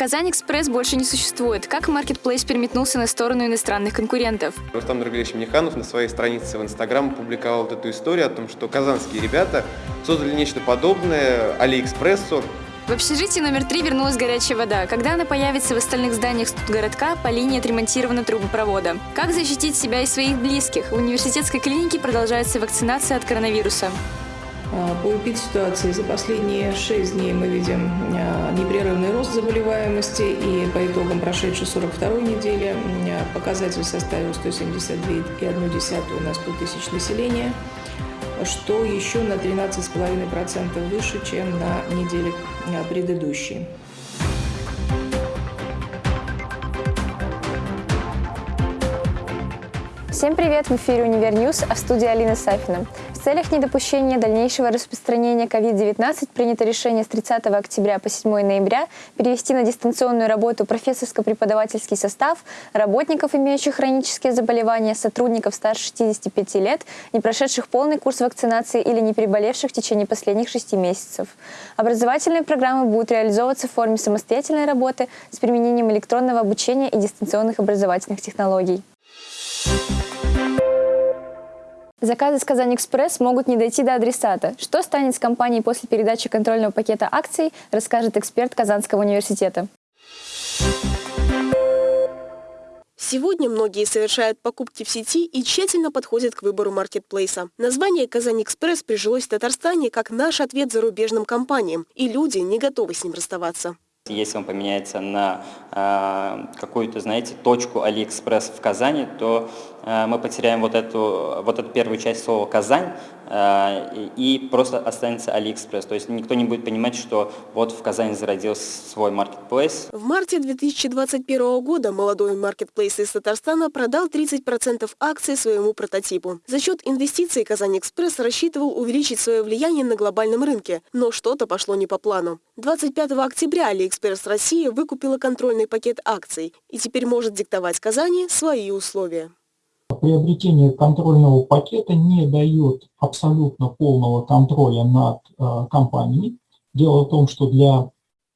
Казань Экспресс больше не существует. Как маркетплейс переметнулся на сторону иностранных конкурентов? Рустам Нургалевич Миниханов на своей странице в Инстаграм публиковал вот эту историю о том, что казанские ребята создали нечто подобное Алиэкспрессу. В общежитии номер три вернулась горячая вода. Когда она появится в остальных зданиях студгородка, по линии отремонтирована трубопровода. Как защитить себя и своих близких? В университетской клинике продолжается вакцинация от коронавируса. А, по УПИД-ситуации за последние 6 дней мы видим а, непрерывный рост заболеваемости, и по итогам прошедшей 42 недели а, показатель составил 172,1 на 100 тысяч населения, что еще на 13,5% выше, чем на неделе предыдущей. Всем привет! В эфире «Универ -Ньюз», а в студии Алина Сафина. Целях недопущения дальнейшего распространения COVID-19 принято решение с 30 октября по 7 ноября перевести на дистанционную работу профессорско-преподавательский состав работников, имеющих хронические заболевания, сотрудников старше 65 лет, не прошедших полный курс вакцинации или не переболевших в течение последних 6 месяцев. Образовательные программы будут реализовываться в форме самостоятельной работы с применением электронного обучения и дистанционных образовательных технологий. Заказы с Казань Экспресс могут не дойти до адресата. Что станет с компанией после передачи контрольного пакета акций, расскажет эксперт Казанского университета. Сегодня многие совершают покупки в сети и тщательно подходят к выбору маркетплейса. Название «Казань Экспресс» прижилось в Татарстане как наш ответ зарубежным компаниям, и люди не готовы с ним расставаться. Если он поменяется на э, какую-то, знаете, точку Алиэкспресс в Казани, то мы потеряем вот эту, вот эту первую часть слова «Казань», э, и просто останется Алиэкспресс. То есть никто не будет понимать, что вот в Казани зародился свой маркетплейс. В марте 2021 года молодой маркетплейс из Татарстана продал 30% акций своему прототипу. За счет инвестиций Казань Экспресс рассчитывал увеличить свое влияние на глобальном рынке, но что-то пошло не по плану. 25 октября Алиэкспресс Россия выкупила контрольный пакет акций и теперь может диктовать Казани свои условия. Приобретение контрольного пакета не дает абсолютно полного контроля над э, компанией. Дело в том, что для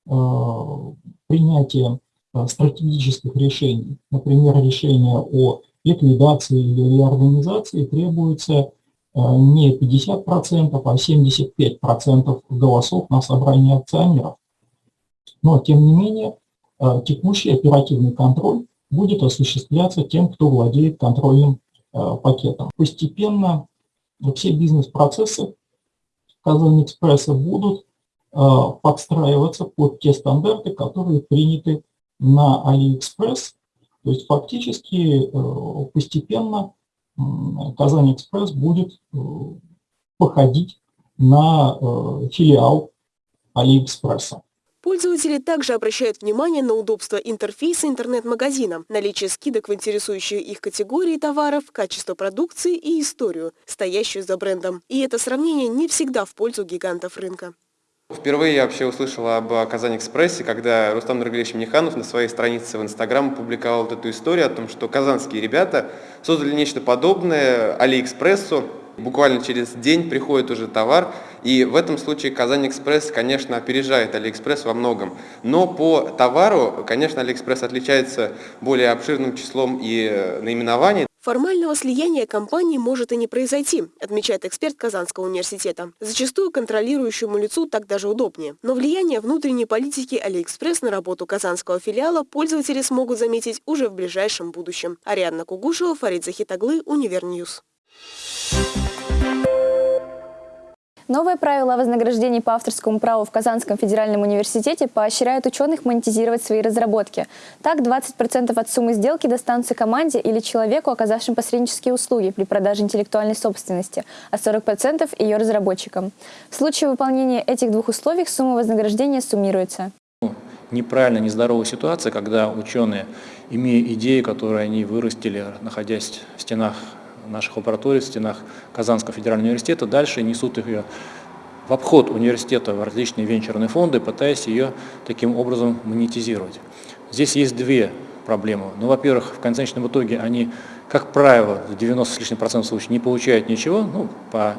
э, принятия э, стратегических решений, например, решения о ликвидации или реорганизации, требуется не 50%, а 75% голосов на собрании акционеров. Но, тем не менее, текущий оперативный контроль будет осуществляться тем, кто владеет контрольным э, пакетом. Постепенно все бизнес-процессы Казань Экспресса будут подстраиваться под те стандарты, которые приняты на Алиэкспресс. То есть фактически постепенно Казань Экспресс будет э, походить на э, филиал Алиэкспресса. Пользователи также обращают внимание на удобство интерфейса интернет-магазина, наличие скидок в интересующие их категории товаров, качество продукции и историю, стоящую за брендом. И это сравнение не всегда в пользу гигантов рынка. Впервые я вообще услышал об Казань Экспрессе, когда Рустам Нургалевич Миниханов на своей странице в Инстаграм публиковал вот эту историю о том, что казанские ребята создали нечто подобное Алиэкспрессу. Буквально через день приходит уже товар, и в этом случае Казань Экспресс, конечно, опережает Алиэкспресс во многом. Но по товару, конечно, Алиэкспресс отличается более обширным числом и э, наименований. Формального слияния компаний может и не произойти, отмечает эксперт Казанского университета. Зачастую контролирующему лицу так даже удобнее. Но влияние внутренней политики Алиэкспресс на работу казанского филиала пользователи смогут заметить уже в ближайшем будущем. Ариадна Кугушева, Фарид Захитаглы, Универньюз. Новые правила о вознаграждении по авторскому праву в Казанском федеральном университете поощряют ученых монетизировать свои разработки. Так, 20% от суммы сделки достанутся команде или человеку, оказавшим посреднические услуги при продаже интеллектуальной собственности, а 40% ее разработчикам. В случае выполнения этих двух условий сумма вознаграждения суммируется. Неправильная, нездоровая ситуация, когда ученые, имея идею, которую они вырастили, находясь в стенах наших лабораторий в стенах Казанского федерального университета, дальше несут ее в обход университета в различные венчурные фонды, пытаясь ее таким образом монетизировать. Здесь есть две проблемы. Ну, во-первых, в конечном итоге они, как правило, в 90 с лишним процентов случаев не получают ничего, ну, по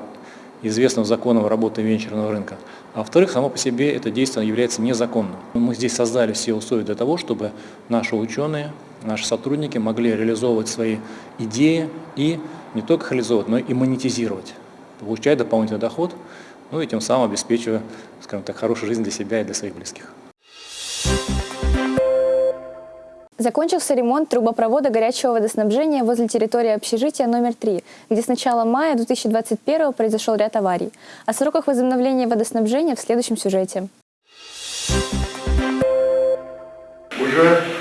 известного законом работы венчурного рынка. А во-вторых, само по себе это действие является незаконным. Мы здесь создали все условия для того, чтобы наши ученые, наши сотрудники могли реализовывать свои идеи и не только реализовывать, но и монетизировать, получая дополнительный доход, ну и тем самым обеспечивая, скажем так, хорошую жизнь для себя и для своих близких. Закончился ремонт трубопровода горячего водоснабжения возле территории общежития номер 3, где с начала мая 2021 произошел ряд аварий. О сроках возобновления водоснабжения в следующем сюжете. Уже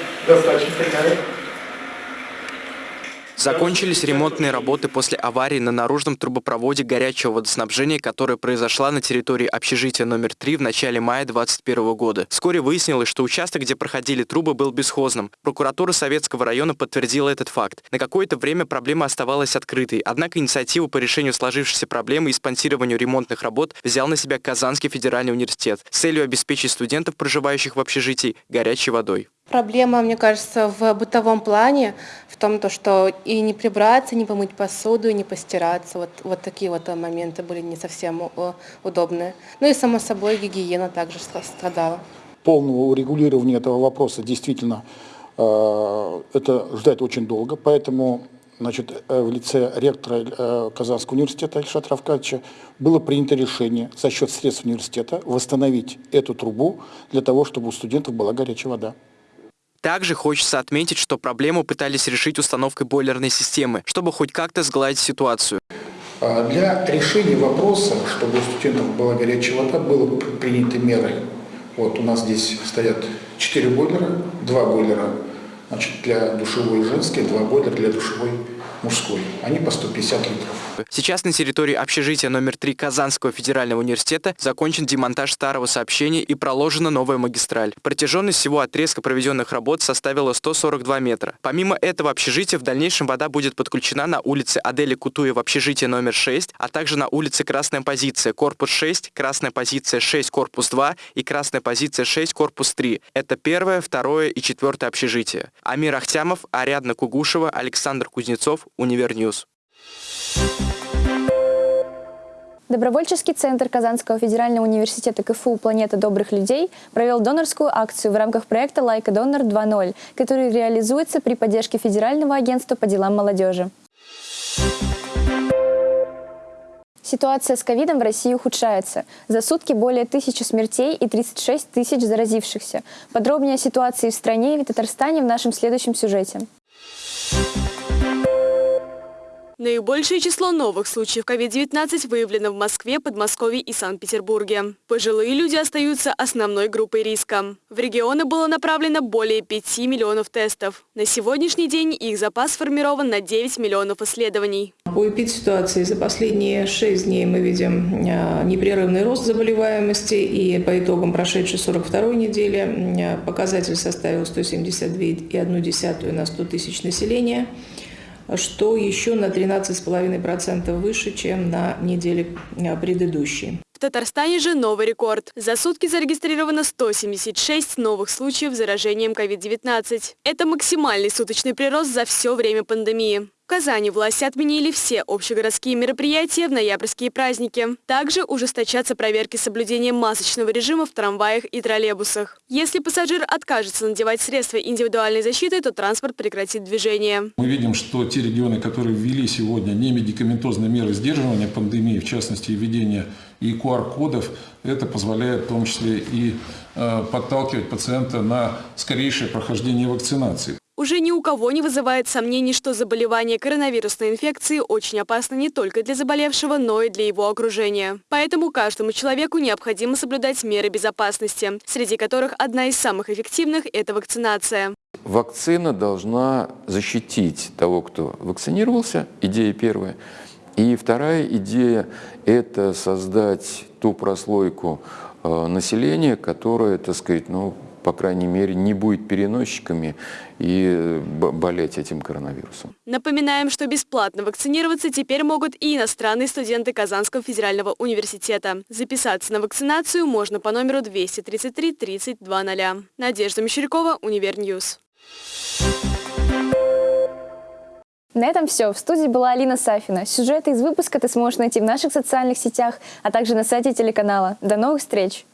Закончились ремонтные работы после аварии на наружном трубопроводе горячего водоснабжения, которая произошла на территории общежития номер 3 в начале мая 2021 года. Вскоре выяснилось, что участок, где проходили трубы, был бесхозным. Прокуратура Советского района подтвердила этот факт. На какое-то время проблема оставалась открытой, однако инициативу по решению сложившейся проблемы и спонсированию ремонтных работ взял на себя Казанский федеральный университет с целью обеспечить студентов, проживающих в общежитии, горячей водой. Проблема, мне кажется, в бытовом плане, в том, то, что и не прибраться, не помыть посуду, и не постираться. Вот, вот такие вот моменты были не совсем удобные. Ну и, само собой, гигиена также страдала. Полного урегулирования этого вопроса действительно э, это ждать очень долго, поэтому значит, э, в лице ректора э, Казанского университета Ильшата Равкадьевича было принято решение за счет средств университета восстановить эту трубу для того, чтобы у студентов была горячая вода. Также хочется отметить, что проблему пытались решить установкой бойлерной системы, чтобы хоть как-то сгладить ситуацию. А для решения вопроса, чтобы у студентов была горячая вода, было приняты меры. Вот у нас здесь стоят 4 бойлера, 2 бойлера значит, для душевой женской, 2 бойлера для душевой мужской. Они по 150 литров. Сейчас на территории общежития номер 3 Казанского федерального университета закончен демонтаж старого сообщения и проложена новая магистраль. Протяженность всего отрезка проведенных работ составила 142 метра. Помимо этого общежития в дальнейшем вода будет подключена на улице Адели Кутуева общежитие номер 6, а также на улице Красная позиция, корпус 6, Красная позиция 6, корпус 2 и Красная позиция 6, корпус 3. Это первое, второе и четвертое общежитие. Амир Ахтямов, Ариадна Кугушева, Александр Кузнецов, Univer News. Добровольческий центр Казанского федерального университета КФУ «Планета добрых людей» провел донорскую акцию в рамках проекта «Лайка Донор 2.0», который реализуется при поддержке Федерального агентства по делам молодежи. Ситуация с ковидом в России ухудшается. За сутки более тысячи смертей и 36 тысяч заразившихся. Подробнее о ситуации в стране и в Татарстане в нашем следующем сюжете. Наибольшее число новых случаев COVID-19 выявлено в Москве, Подмосковье и Санкт-Петербурге. Пожилые люди остаются основной группой риска. В регионы было направлено более 5 миллионов тестов. На сегодняшний день их запас сформирован на 9 миллионов исследований. По эпидситуации за последние 6 дней мы видим а, непрерывный рост заболеваемости и по итогам прошедшей 42 недели а, показатель составил 172,1 на 100 тысяч населения что еще на 13,5% выше, чем на неделе а, предыдущей. В Татарстане же новый рекорд. За сутки зарегистрировано 176 новых случаев заражением COVID-19. Это максимальный суточный прирост за все время пандемии. Казани власти отменили все общегородские мероприятия в ноябрьские праздники. Также ужесточатся проверки соблюдения масочного режима в трамваях и троллейбусах. Если пассажир откажется надевать средства индивидуальной защиты, то транспорт прекратит движение. Мы видим, что те регионы, которые ввели сегодня немедикаментозные меры сдерживания пандемии, в частности, введение и QR-кодов, это позволяет в том числе и э, подталкивать пациента на скорейшее прохождение вакцинации. Уже ни у кого не вызывает сомнений, что заболевание коронавирусной инфекцией очень опасно не только для заболевшего, но и для его окружения. Поэтому каждому человеку необходимо соблюдать меры безопасности, среди которых одна из самых эффективных – это вакцинация. Вакцина должна защитить того, кто вакцинировался, идея первая. И вторая идея – это создать ту прослойку э, населения, которая, так сказать, ну, по крайней мере, не будет переносчиками и болеть этим коронавирусом. Напоминаем, что бесплатно вакцинироваться теперь могут и иностранные студенты Казанского федерального университета. Записаться на вакцинацию можно по номеру 233 3200. Надежда Мещерякова, Univer News. На этом все. В студии была Алина Сафина. Сюжеты из выпуска ты сможешь найти в наших социальных сетях, а также на сайте телеканала. До новых встреч!